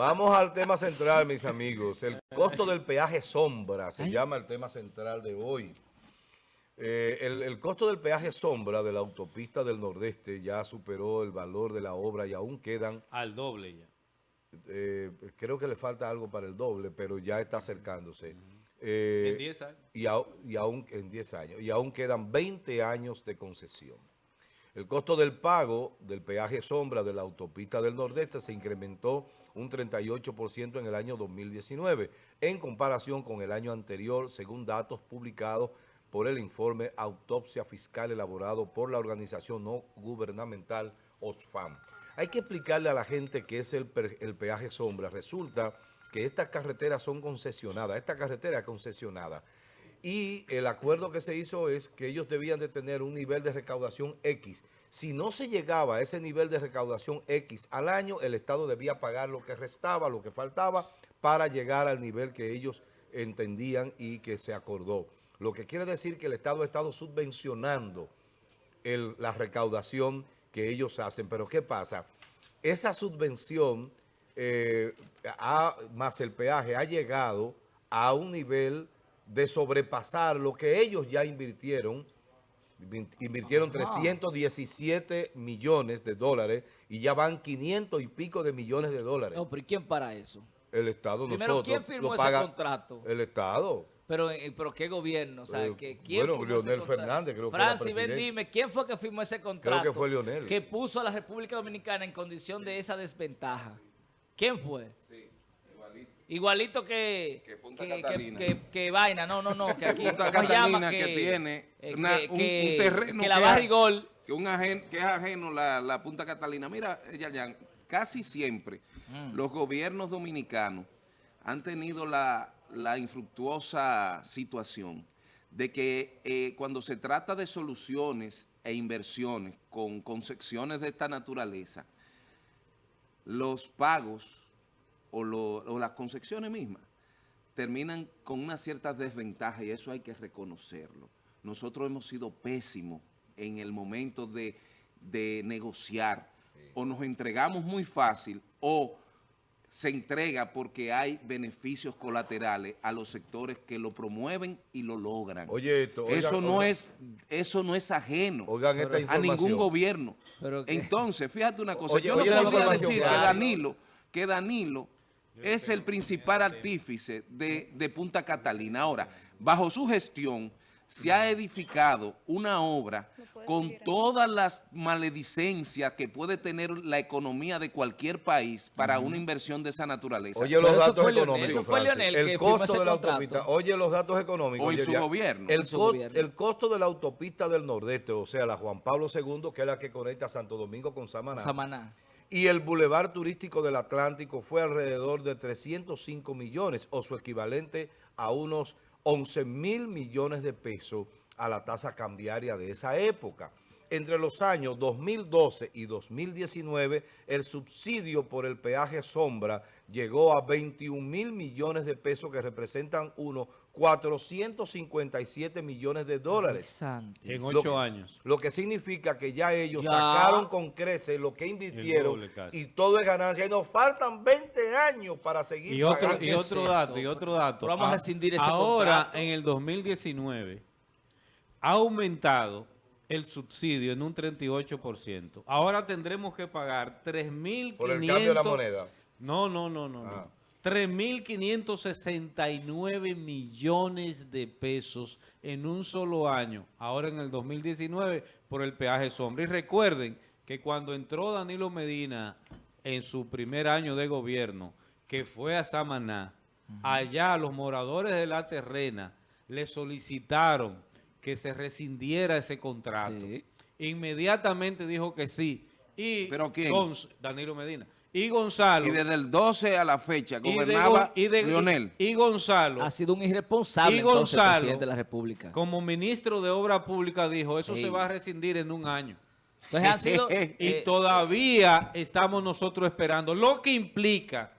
Vamos al tema central, mis amigos. El costo del peaje sombra se llama el tema central de hoy. Eh, el, el, costo del peaje sombra de la autopista del Nordeste ya superó el valor de la obra y aún quedan... Al doble ya. Eh, creo que le falta algo para el doble, pero ya está acercándose. Eh, en 10 años. Y, a, y aún en 10 años. Y aún quedan 20 años de concesión. El costo del pago del peaje sombra de la autopista del Nordeste se incrementó un 38% en el año 2019 en comparación con el año anterior, según datos publicados por el informe Autopsia Fiscal elaborado por la organización no gubernamental OSFAM. Hay que explicarle a la gente qué es el, el peaje sombra. Resulta que estas carreteras son concesionadas, esta carretera es concesionada y el acuerdo que se hizo es que ellos debían de tener un nivel de recaudación X. Si no se llegaba a ese nivel de recaudación X al año, el Estado debía pagar lo que restaba, lo que faltaba, para llegar al nivel que ellos entendían y que se acordó. Lo que quiere decir que el Estado ha estado subvencionando el, la recaudación que ellos hacen. Pero ¿qué pasa? Esa subvención, eh, más el peaje, ha llegado a un nivel de sobrepasar lo que ellos ya invirtieron, invirtieron 317 millones de dólares y ya van 500 y pico de millones de dólares. No, pero ¿y quién para eso? El Estado, Primero, nosotros. ¿quién firmó ese contrato? El Estado. Pero, eh, pero ¿qué gobierno? O sea, Eh, ¿que ¿quién bueno, Leonel? Fernández, creo que Francis, ven, dime, ¿quién fue que firmó ese contrato? Creo que fue Leonel. Que puso a la República Dominicana en condición de esa desventaja. ¿Quién fue? Sí, igualito. Que... Que Punta que, Catalina. que- que- que vaina, no, no, no, que aquí... Punta. Catalina que tiene eh, una- un- terreno Que la Barrigol... Que, un ajen- que es ajeno la, la Punta Catalina. Mira, Yayan, casi siempre Mm. los gobiernos dominicanos han tenido la, la infructuosa situación de que eh, cuando se trata de soluciones e inversiones con concepciones de esta naturaleza, los pagos o, lo- o las concepciones mismas terminan con una cierta desventaja y eso hay que reconocerlo. Nosotros hemos sido pésimos en el momento de, de negociar. O nos entregamos muy fácil o se entrega porque hay beneficios colaterales a los sectores que lo promueven y lo logran. Oye esto, oigan, eso no oigan. es eso no es ajeno Oigan esta a ningún gobierno. Que- Entonces, fíjate una cosa, Oye, yo no podría decir que claro. Danilo, que Danilo es el principal artífice de, de Punta Catalina. Ahora, bajo su gestión se ha edificado una obra con todas las maledicencias que puede tener la economía de cualquier país para una inversión de esa naturaleza. Oye los datos económicos, El costo de la contrato. autopista. Oye los datos económicos. Oye, su ya. gobierno. El, En su co- gobierno. el costo de la autopista del Nordeste, o sea, la Juan Pablo II, que es la que conecta Santo Domingo con Samaná. Samaná. Y el Boulevard Turístico del Atlántico fue alrededor de 305 millones, o su equivalente a unos 11 mil millones de pesos a la tasa cambiaria de esa época. Entre los años 2012 y 2019, el subsidio por el peaje sombra llegó a 21 mil millones de pesos, que representan unos 457 millones de dólares. En ocho años. Lo que significa que ya ellos Ya. sacaron con creces lo que invirtieron y todo es ganancia. Y nos faltan 20 años para seguir Y otro, pagando. y ¿Qué otro dato, y otro dato. Pero vamos a Ah, rescindir ese Ahora, contrato. en el 2019, ha aumentado el subsidio en un 38%. Ahora tendremos que pagar 3.500... Por el cambio de la moneda. No, no, no, no. Ah. no. 3.569 millones de pesos en un solo año, ahora en el 2019, por el peaje sombra. Y recuerden que cuando entró Danilo Medina en su primer año de gobierno, que fue a Samaná, allá los moradores de la terrena le solicitaron que se rescindiera ese contrato. Sí. Inmediatamente dijo que sí. Y ¿Pero quién? Gonz- Danilo Medina. Y Gonzalo. Y desde el 12 a la fecha y de gobernaba y de- Leonel. y Gonzalo, Ha sido un irresponsable Y entonces, Gonzalo, presidente de la República. como ministro de Obra Pública, dijo, eso Sí. se va a rescindir en un año. Entonces han sido... Y eh, todavía estamos nosotros esperando, lo que implica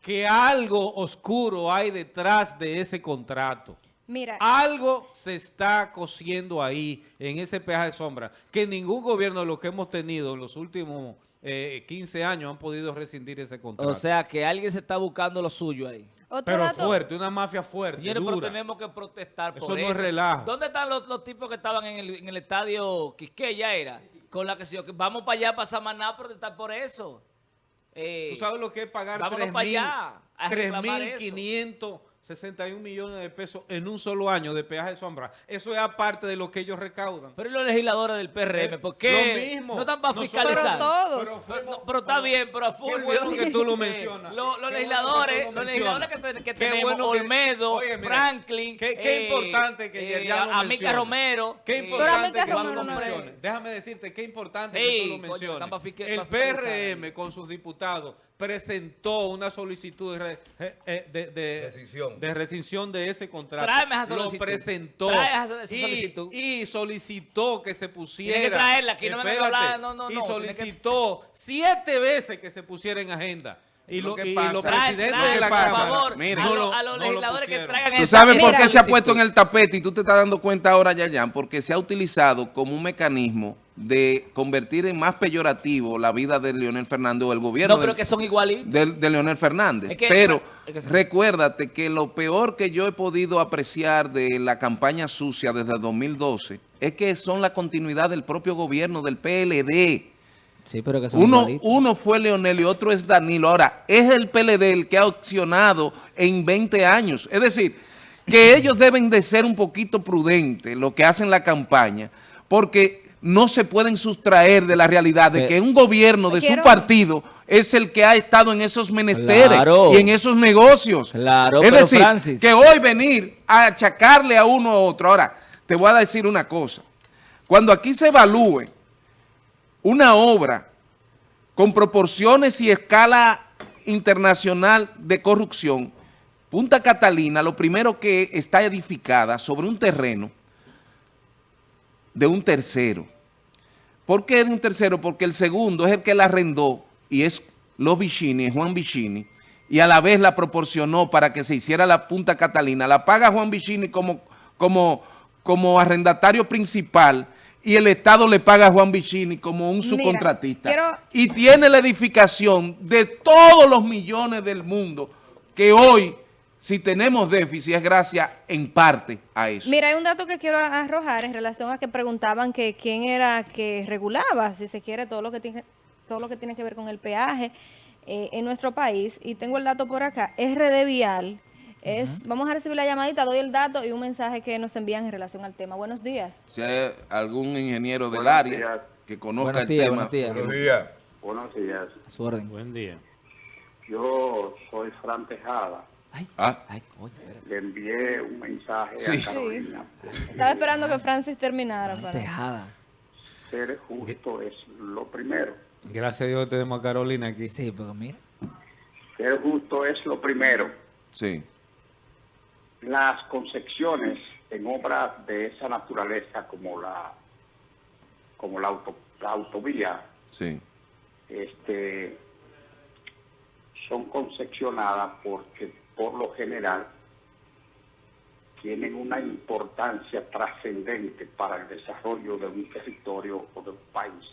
que algo oscuro hay detrás de ese contrato. Mira, Algo se está cosiendo ahí, en ese peaje de sombra, que ningún gobierno de lo que hemos tenido en los últimos eh, 15 años han podido rescindir ese contrato. O sea, que alguien se está buscando lo suyo ahí. Otro pero dato, fuerte, una mafia fuerte, Señores, pero dura. tenemos que protestar por Eso eso. no es relajo. ¿Dónde están los, los tipos que estaban en el, en el estadio Quisqueya era? Con la que se- que vamos para allá, para Samaná, a protestar por eso. Eh, ¿Tú sabes lo que es pagar vámonos para allá a reclamar eso. 3.561 millones de pesos en un solo año de peaje de sombra? Eso es aparte de lo que ellos recaudan. Pero ¿y los legisladores del PRM, Eh, ¿por qué lo mismo. no están para fiscalizar? Pero todos. Pero Pero, fuimos- no, pero está bien, pero a Fulvio. bueno que tú lo Eh, mencionas. Los, los Qué bueno legisladores, que tú lo los legisladores que, que Qué tenemos, bueno que- Olmedo, Oye, mira, Franklin, qué- qué importante que Yerjan lo Amica. Romero. Qué eh, importante que tú Romero lo menciones. Déjame decirte qué importante Sí, que tú lo coño, menciones. fisque- El. PRM con sus diputados presentó una solicitud de, re- eh, de, de- Rescisión. de rescisión de ese contrato. Tráeme esa Lo solicitud. presentó Trae esa- esa y, solicitud. y solicitó que se pusiera. Tiene que traerla, aquí no me venga a no, no, Y no, tiene que- solicitó siete veces que se pusiera en agenda. Y, Lo lo, que y pasa- los Trae- presidentes trae, de la por Cámara favor, Mira. a, lo- lo- a los no lo legisladores que pusieron. traigan ¿Tú sabes por qué se ha solicitud. puesto en el tapete y tú te estás dando cuenta ahora, Yayan? Porque se ha utilizado como un mecanismo de convertir en más peyorativo la vida de Leonel Fernández o el gobierno No, pero del- que son igualitos. de, de Leonel Fernández. Es que- pero es que- recuérdate que lo peor que yo he podido apreciar de la campaña sucia desde el 2012 es que son la continuidad del propio gobierno del PLD. Sí, pero que son Uno, igualitos. uno fue Leonel y otro es Danilo. Ahora, es el PLD el que ha opcionado en 20 años. Es decir, que ellos deben de ser un poquito prudentes lo que hacen la campaña, porque no se pueden sustraer de la realidad de Pe- que un gobierno de su partido es el que ha estado en esos menesteres Claro. y en esos negocios. Claro, es decir, Francis- que hoy venir a achacarle a uno a otro. Ahora, te voy a decir una cosa. Cuando aquí se evalúe una obra con proporciones y escala internacional de corrupción, Punta Catalina, lo primero que está edificada sobre un terreno de un tercero. ¿Por qué de un tercero? Porque el segundo es el que la arrendó y es los Vicini, es Juan Vicini, y a la vez la proporcionó para que se hiciera la Punta Catalina. La paga Juan Vicini como, como, como arrendatario principal y el Estado le paga a Juan Vicini como un Mira, subcontratista. quiero- Y tiene la edificación de todos los millones del mundo que hoy, si tenemos déficit, es gracias en parte a eso. Mira, hay un dato que quiero arrojar en relación a que preguntaban que quién era que regulaba, si se quiere, todo lo que tiene, todo lo que tiene que ver con el peaje eh, en nuestro país. Y tengo el dato por acá. RD Vial es, vamos a recibir la llamadita, doy el dato y un mensaje que nos envían en relación al tema. Buenos días. Si hay algún ingeniero del Buenos área días. que conozca Buenos el días, tema. buenos días. Buenos días. Buenos días. A su orden. Buen día. Yo soy Fran Tejada. Ay, Ah. ay, coño, espérate. Le envié un mensaje Sí. a Carolina. Estaba esperando que Francis terminara. para- Tejada. Ser justo es lo primero. Gracias a Dios tenemos a Carolina aquí. Sí, pero mira. Ser justo es lo primero. Sí, Las concepciones en obras de esa naturaleza como la como la, auto- la autovía sí, este, son concepcionadas porque por lo general tienen una importancia trascendente para el desarrollo de un territorio o de un país.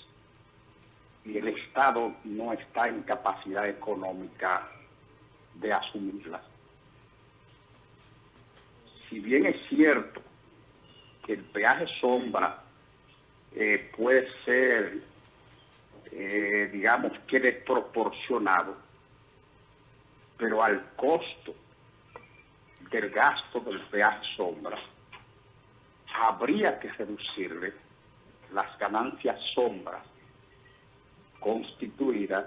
Y el Estado no está en capacidad económica de asumirlas. Si bien es cierto que el peaje sombra eh, puede ser eh, digamos que desproporcionado, pero al costo del gasto del peaje sombra, habría que reducirle las ganancias sombras constituidas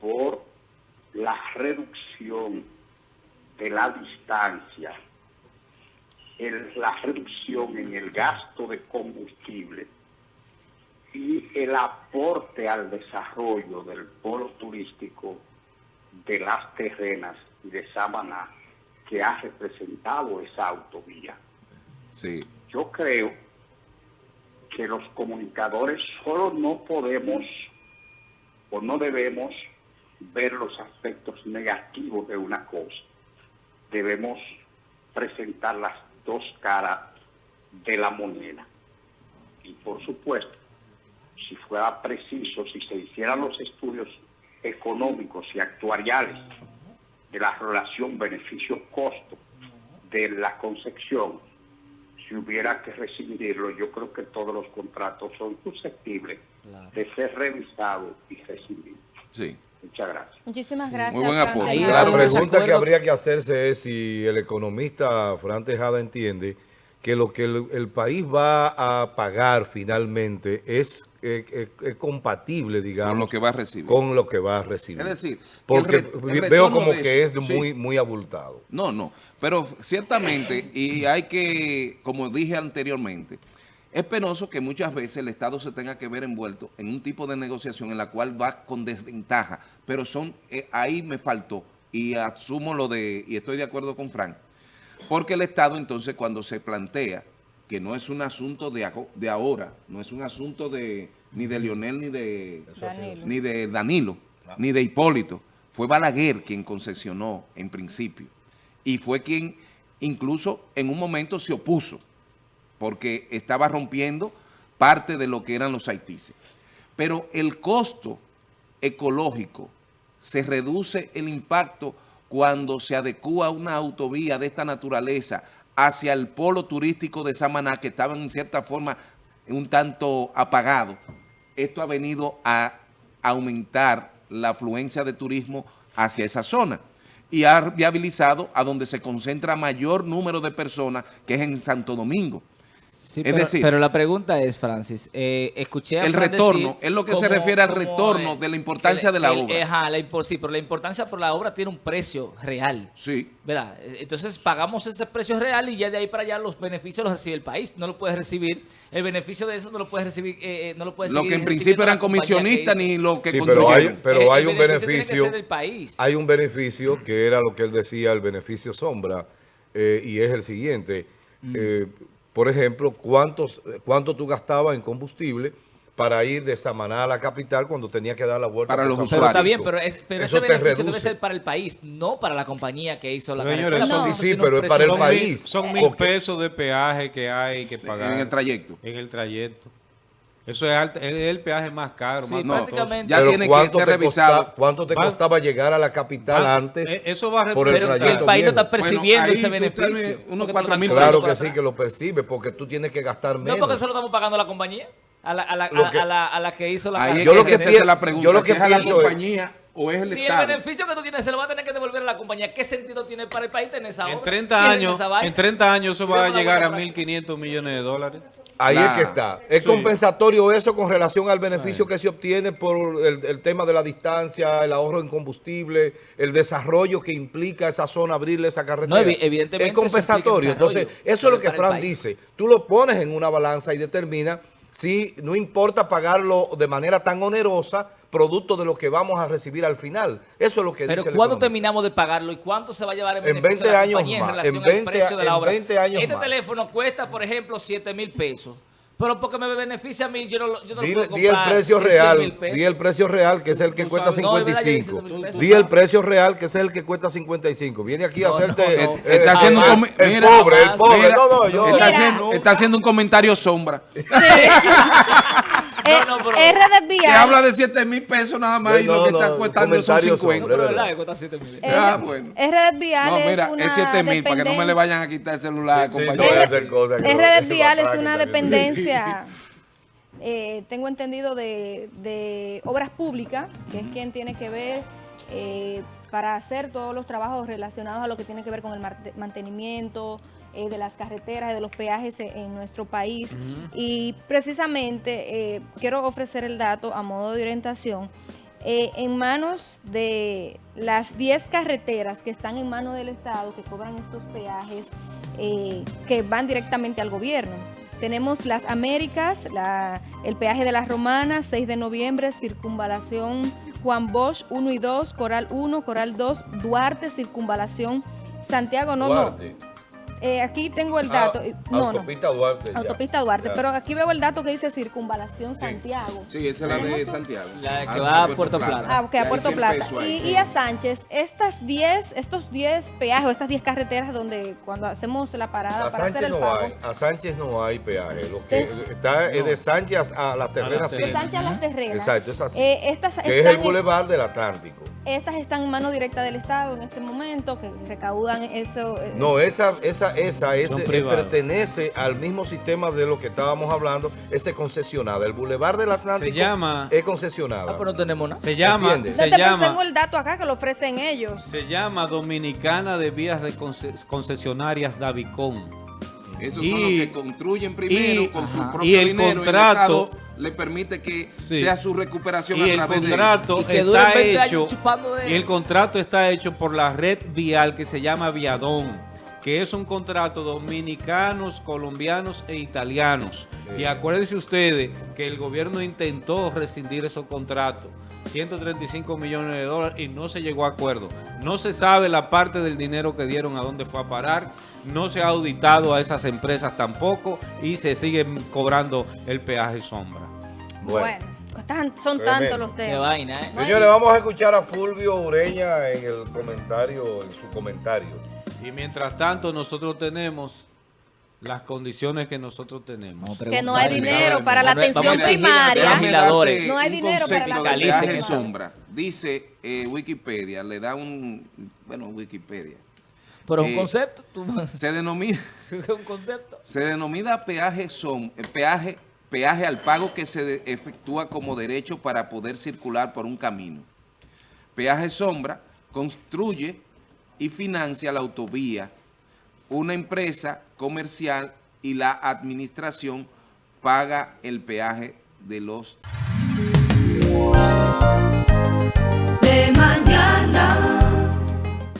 por la reducción de la distancia, la reducción en el gasto de combustible y el aporte al desarrollo del polo turístico de las terrenas y de Samaná que ha representado esa autovía. sí. Yo creo que los comunicadores solo no podemos o no debemos ver los aspectos negativos de una cosa. Debemos presentar las dos caras de la moneda. Y por supuesto, si fuera preciso, si se hicieran los estudios económicos y actuariales de la relación beneficio-costo de la concepción, si hubiera que recibirlo, yo creo que todos los contratos son susceptibles de ser revisados y recibidos. Sí. Muchas gracias. Muchísimas gracias. buen Fran aporte. La pregunta que habría que hacerse es si el economista Fran Tejada entiende que lo que el, el país va a pagar finalmente es, eh, eh, es compatible, digamos, Con lo que va a recibir. con lo que va a recibir. Es decir, porque re- veo como de que eso, es sí. muy, muy abultado. No, no, pero ciertamente, y hay que, como dije anteriormente, es penoso que muchas veces el Estado se tenga que ver envuelto en un tipo de negociación en la cual va con desventaja, pero son, eh, ahí me faltó, y asumo lo de, y estoy de acuerdo con Frank, porque el Estado entonces cuando se plantea que no es un asunto de, de ahora, no es un asunto de ni de Lionel ni de Danilo. ni de Danilo, ni de Hipólito. Fue Balaguer quien concesionó en principio. Y fue quien incluso en un momento se opuso, porque estaba rompiendo parte de lo que eran los haitíes. Pero el costo ecológico se reduce el impacto cuando se adecúa una autovía de esta naturaleza hacia el polo turístico de Samaná, que estaba en cierta forma un tanto apagado. Esto ha venido a aumentar la afluencia de turismo hacia esa zona y ha viabilizado a donde se concentra mayor número de personas, que es en Santo Domingo. Sí, Es pero, decir- pero la pregunta es, Francis, eh, escuché a El Fran retorno, decir es lo que se refiere al retorno eh, de la importancia de la el- obra. Ajá, la sí, pero la importancia por la obra tiene un precio real. Sí. ¿verdad? Entonces pagamos ese precio real y ya de ahí para allá los beneficios los recibe el país. No lo puedes recibir, el beneficio de eso no lo puedes recibir, eh, eh, no lo puedes Lo que en principio eran comisionistas ni lo que Sí, pero hay, pero Eh, hay un beneficio país. hay un beneficio que era lo que él decía, el beneficio sombra, eh, y es el siguiente. Mm. Por ejemplo, ¿cuántos, ¿cuánto tú gastabas en combustible para ir de Samaná a la capital cuando tenía que dar la vuelta Para los San Pero está bien, pero, es- pero Eso ese te beneficio debe ser para el país, no para la compañía que hizo la Señores, porque sí, eso sí, pero es para el son país. Mil, son mil pesos de peaje que hay que pagar. En el trayecto. En el trayecto. Eso es, alto- es el peaje más caro, Sí, más No, prácticamente. ya Pero tiene que ¿cuánto ser te revisado. costa- ¿Cuánto te Va- costaba llegar a la capital Va- antes? eh, eso va a por el Pero que el país no está percibiendo ese beneficio. unos Claro que sí, que lo percibe, porque tú tienes que gastar No, menos. porque eso lo estamos pagando a la compañía. A la, a la, a- que- a la, a la que hizo la Ahí es. Yo lo que que hacerse pi- la pregunta, yo lo si que es a la pienso es- compañía o es el Si el beneficio que tú tienes se lo va a tener que devolver a la compañía, ¿qué sentido tiene para el país tener esa obra? En 30 Si es años, en 30 años eso va a llegar a vuelta para- 1.500 millones de dólares. Ahí Claro. es que está. Es Sí. compensatorio eso con relación al beneficio que se obtiene por el, el tema de la distancia, el ahorro en combustible, el desarrollo que implica esa zona, abrirle esa carretera. No, evi- evidentemente Es compensatorio. Entonces, eso es lo que Fran dice. Tú lo pones en una balanza y determina si no importa pagarlo de manera tan onerosa, producto de lo que vamos a recibir al final. Eso es lo que Pero dice el ¿cuándo terminamos de pagarlo y cuánto se va a llevar en En beneficio 20 de la años compañía en más, relación en al 20 precio de la en obra? 20 años este más. teléfono cuesta, por ejemplo, 7 mil pesos. Pero porque me beneficia a mí, yo no, lo- yo no lo Di, puedo di el comprar precio en 100 real, di el precio real, que es el que cuesta sabes- No, es verdad, yo dije 55. 100,000 pesos. Di el precio real, que es el que cuesta 55. Viene aquí a hacerte... no, no. eh, Está eh, haciendo un el, el mira, pobre, el pobre. Mira, no, no, yo... está, haciendo, está haciendo un comentario sombra. Eh, no, pero- es red Que vial. habla de 7 mil pesos nada más y No, lo que no, está no, costando son comentario 50. sombra. No, es pero verdad. cuesta 7 mil. Ah, bueno. es red vial No, es mira, una es 7 mil para que no me le dependencia- vayan a quitar el celular, Sí, sí, compañero. a hacer cosas no- Red Vial es una dependencia, eh, tengo entendido, de, de obras públicas, que es quien tiene que ver eh, para hacer todos los trabajos relacionados a lo que tiene que ver con el mantenimiento eh, de las carreteras y de los peajes en nuestro país. Y precisamente eh, quiero ofrecer el dato a modo de orientación. Eh, en manos de las 10 carreteras que están en manos del Estado, que cobran estos peajes, eh, que van directamente al gobierno. Tenemos las Américas, la- el peaje de las Romanas, 6 de noviembre, circunvalación Juan Bosch 1 y 2, Coral 1, Coral 2, Duarte, circunvalación Santiago, no, no, Duarte. Eh, aquí tengo el Ah, dato. y- no, no. autopista Duarte. ya. Autopista Duarte, Ya. pero aquí veo el dato que dice Circunvalación Santiago. Sí, esa es la de Santiago. La que Antes va a Puerto Plata. Ah, ok, Y a Puerto 100 Plata. ahí, Y, sí. y a Sánchez, estas 10, estos 10 peajes, o estas 10 carreteras donde cuando hacemos la parada A para hacer Sánchez el no pago. hay, a Sánchez no hay peaje. Lo que De- está es de Sánchez a las terrenas. De sí. Sánchez a las terrenas. Exacto, es así. Eh, estas, que es el en- bulevar del Atlántico. Estas están en mano directa del Estado en este momento, que recaudan eso. eh, No, esa, esa, esa es Son de- eh, pertenece al mismo sistema de lo que estábamos hablando, ese es concesionada. El bulevar del Atlántico Se llama- es concesionada. Ah, pero no tenemos nada. Se llama, ¿Entiendes? se Entonces, llama, tengo el dato acá que lo ofrecen ellos. se llama Dominicana de Vías de Conce- Concesionarias Davicón. Esos Y- son los que construyen primero y- con su propio y el dinero contrato- y el Estado le permite que Sí. sea su recuperación Y a el través de contrato Y que duren está 20 años hecho de- y el contrato está hecho por la red vial que se llama Viadón, que es un contrato dominicanos, colombianos e italianos. Y acuérdense ustedes que el gobierno intentó rescindir esos contratos. 135 millones de dólares y no se llegó a acuerdo. No se sabe la parte del dinero que dieron a dónde fue a parar. No se ha auditado a esas empresas tampoco y se siguen cobrando el peaje sombra. Bueno. Bueno, están- son tantos los Qué temas. vaina, ¿eh? Señores, vamos a escuchar a Fulvio Ureña en el comentario, en su comentario. Y mientras tanto nosotros tenemos las condiciones que nosotros tenemos. Que no hay dinero para la atención primaria. No hay dinero para la atención primaria. sombra. Dice eh, Wikipedia, le da un... Bueno, Wikipedia. Pero es un Eh, concepto. tú- Se denomina... es un concepto. Se denomina peaje som, eh, peaje, peaje al pago que se de- efectúa como derecho para poder circular por un camino. Peaje sombra construye y financia la autovía, una empresa comercial y la administración paga el peaje de los.